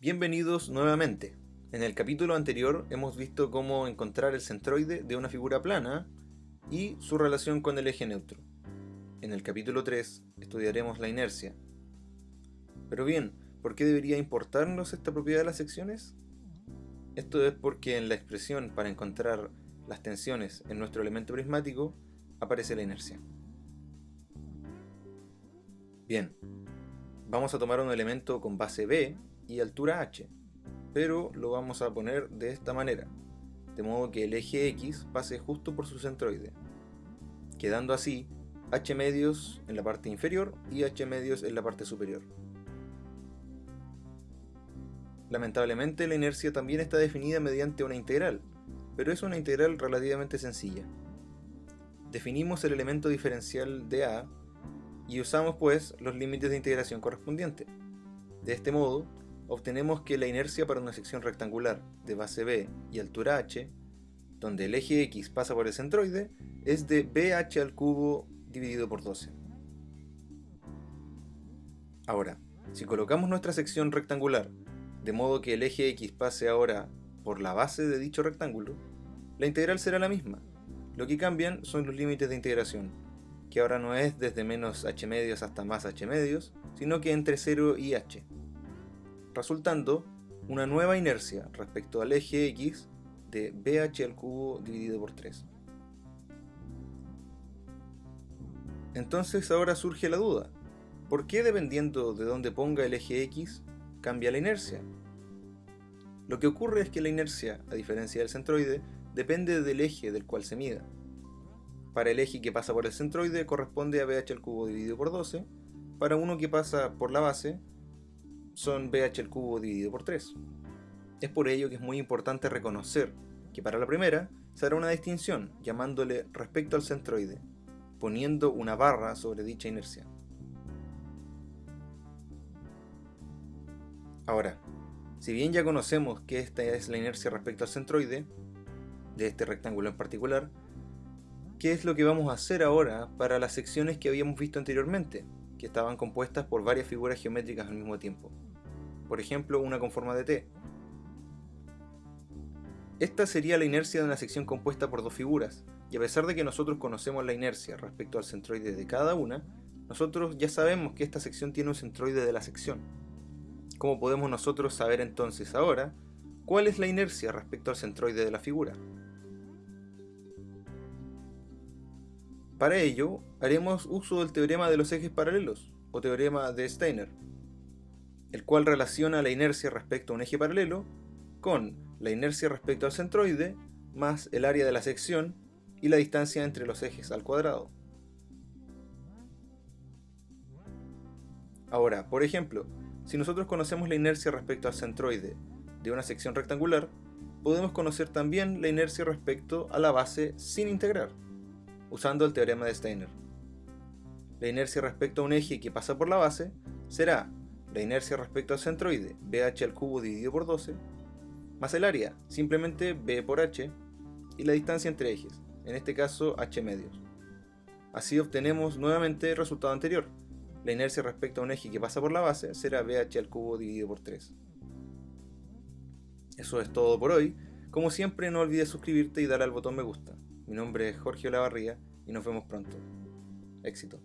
Bienvenidos nuevamente. En el capítulo anterior hemos visto cómo encontrar el centroide de una figura plana y su relación con el eje neutro. En el capítulo 3 estudiaremos la inercia. Pero bien, ¿por qué debería importarnos esta propiedad de las secciones? Esto es porque en la expresión para encontrar las tensiones en nuestro elemento prismático aparece la inercia. Bien, vamos a tomar un elemento con base B y altura h, pero lo vamos a poner de esta manera, de modo que el eje x pase justo por su centroide, quedando así h medios en la parte inferior y h medios en la parte superior. Lamentablemente la inercia también está definida mediante una integral, pero es una integral relativamente sencilla. Definimos el elemento diferencial de A y usamos pues los límites de integración correspondientes. De este modo, obtenemos que la inercia para una sección rectangular de base B y altura h, donde el eje x pasa por el centroide, es de bh al cubo dividido por 12. Ahora, si colocamos nuestra sección rectangular de modo que el eje x pase ahora por la base de dicho rectángulo, la integral será la misma. Lo que cambian son los límites de integración, que ahora no es desde menos h medios hasta más h medios, sino que entre 0 y h resultando una nueva inercia respecto al eje x de bh al cubo dividido por 3. Entonces ahora surge la duda, ¿por qué dependiendo de dónde ponga el eje x cambia la inercia? Lo que ocurre es que la inercia, a diferencia del centroide, depende del eje del cual se mida. Para el eje que pasa por el centroide corresponde a bh al cubo dividido por 12, para uno que pasa por la base son bh al cubo dividido por 3. Es por ello que es muy importante reconocer que para la primera se hará una distinción llamándole respecto al centroide, poniendo una barra sobre dicha inercia. Ahora, si bien ya conocemos que esta es la inercia respecto al centroide, de este rectángulo en particular, ¿qué es lo que vamos a hacer ahora para las secciones que habíamos visto anteriormente? Que estaban compuestas por varias figuras geométricas al mismo tiempo. Por ejemplo, una con forma de T. Esta sería la inercia de una sección compuesta por dos figuras, y a pesar de que nosotros conocemos la inercia respecto al centroide de cada una, nosotros ya sabemos que esta sección tiene un centroide de la sección. ¿Cómo podemos nosotros saber entonces ahora cuál es la inercia respecto al centroide de la figura? Para ello, haremos uso del teorema de los ejes paralelos, o teorema de Steiner, el cual relaciona la inercia respecto a un eje paralelo con la inercia respecto al centroide más el área de la sección y la distancia entre los ejes al cuadrado. Ahora, por ejemplo, si nosotros conocemos la inercia respecto al centroide de una sección rectangular, podemos conocer también la inercia respecto a la base sin integrar usando el teorema de Steiner. La inercia respecto a un eje que pasa por la base será la inercia respecto al centroide, bh al cubo dividido por 12, más el área, simplemente b por h, y la distancia entre ejes, en este caso h medios. Así obtenemos nuevamente el resultado anterior. La inercia respecto a un eje que pasa por la base será bh al cubo dividido por 3. Eso es todo por hoy. Como siempre no olvides suscribirte y darle al botón me gusta. Mi nombre es Jorge Olavarría y nos vemos pronto. Éxito.